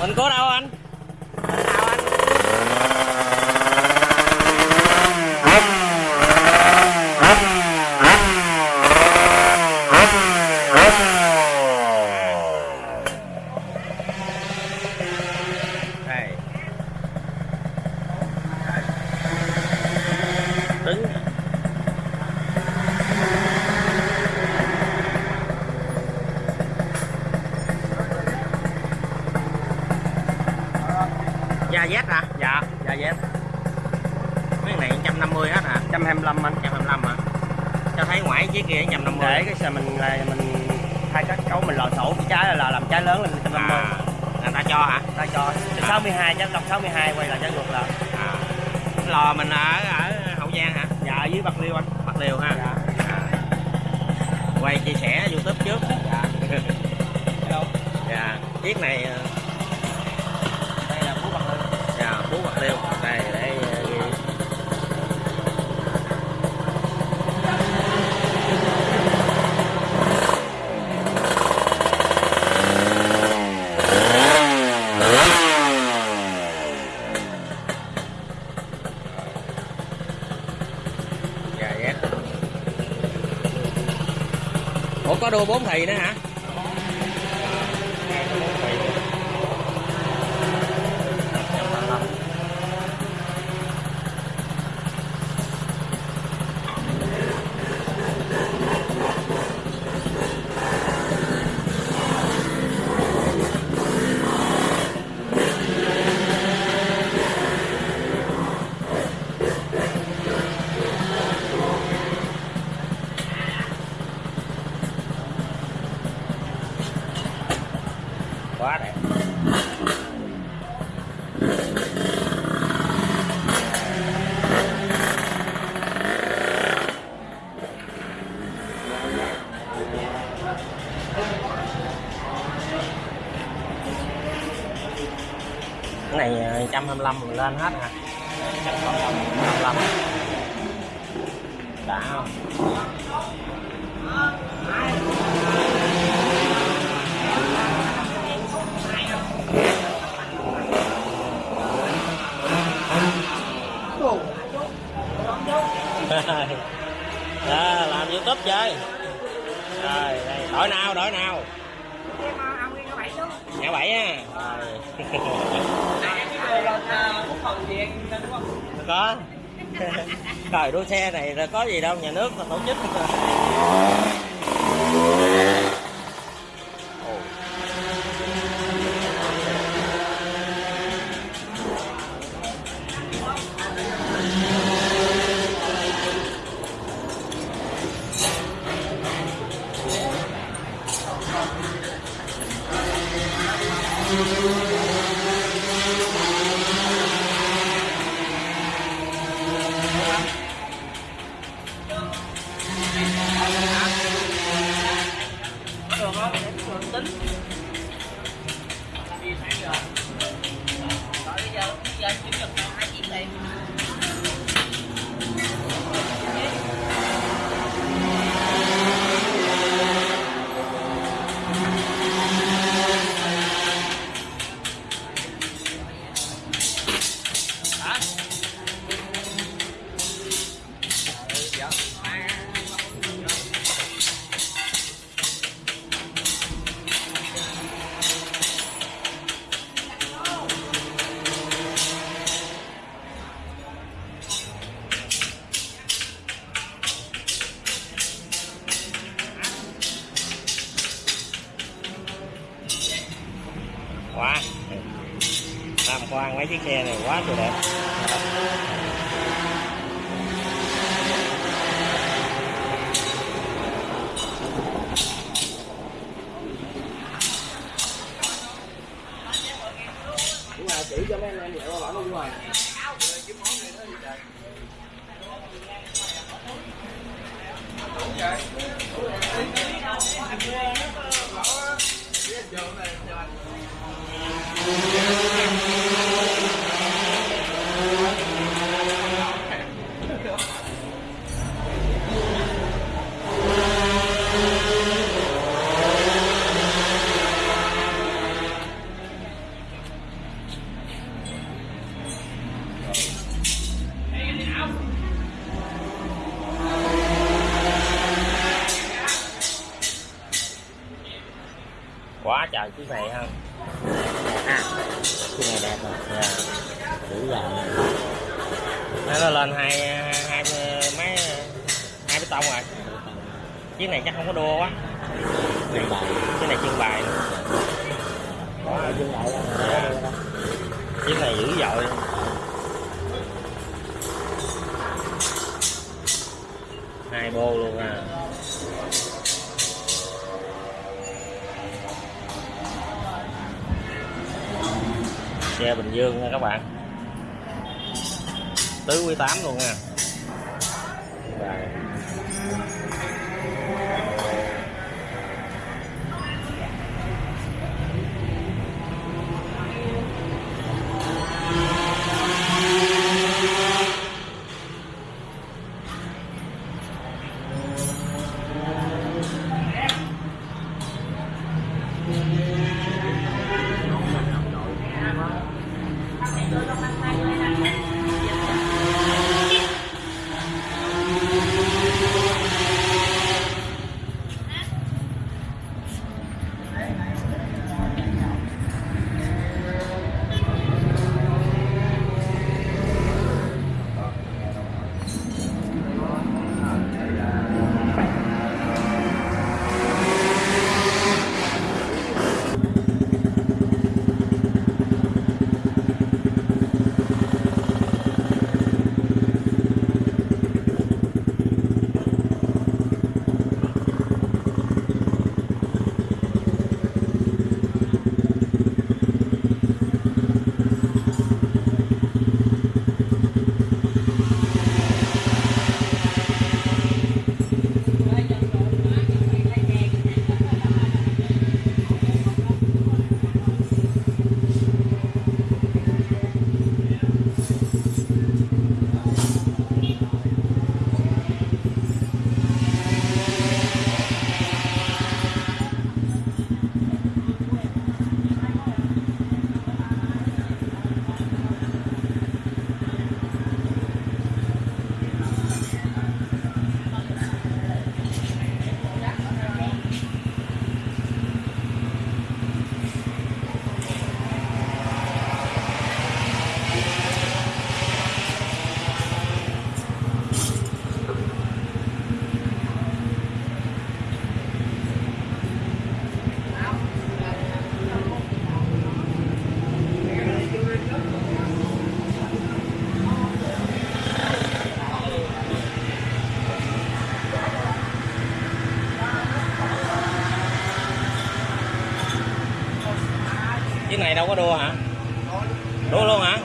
mình có đâu anh Mình nào anh đây đứng da Z hả? Dạ, dạ Z Mấy này 150 hết hả? 125 anh 125 hả? Cho thấy ngoại chiếc kia 150 Để cái xe mình là mình thay các cấu mình lò sổ cái trái là làm trái lớn lên 150 à, người ta cho hả? Ta cho 62 chứ đồng 62 quay lại trái ngược lại À. Lò mình ở ở Hậu Giang hả? Dạ ở dưới Bạc Liêu anh Bạc Liêu ha. Dạ À. Quay chia sẻ YouTube trước. Dạ Dạ. Chiếc này ờ, Đây là Phú Bạc Liêu Ờ, dạ, Phú Đây để Ủa có đua bốn thì nữa hả? Này à, 125 mình lên hết hả? 125 đã không? Đó, làm youtube chơi. Rồi đây đổi nào đổi nào ngã bảy á có trời, đua xe này là có gì đâu, nhà nước là tổ chức Ồ. Quá. Tham quan mấy chiếc xe này quá trời đẹp. Nó lên hai hai mấy hai bê tông rồi. Chiếc này chắc không có đua quá. Này, chiếc này trưng bày chiếc này dữ dội. Hai bô luôn à. Xe bình dương nha các bạn tứ quý tám luôn nha Rồi. Đâu có đua hả? Đua luôn hả?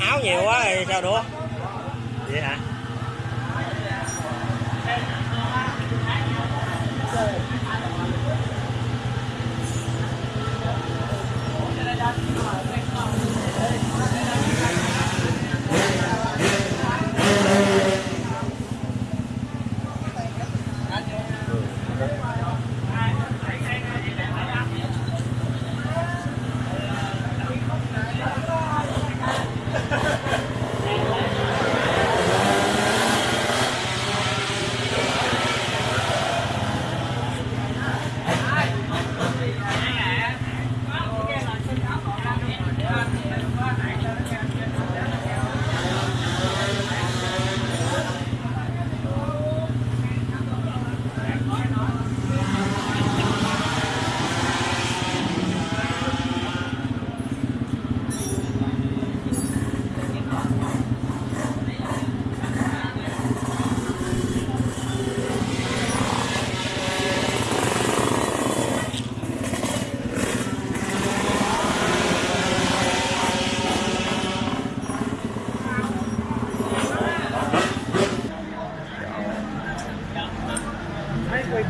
Áo nhiều quá thì sao đua? Vậy hả? quay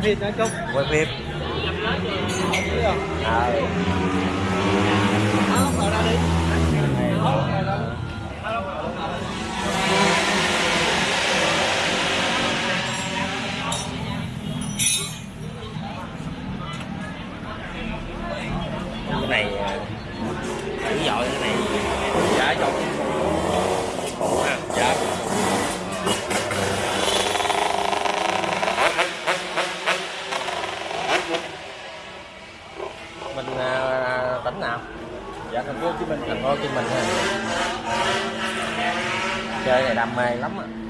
phim nữa chung quay phim cái này dữ dội cái này dạ dọn khổ ha dạ mình à, tỉnh nào dạ thành phố hồ chí minh thành phố hồ chí minh ha chơi này đam mê lắm á.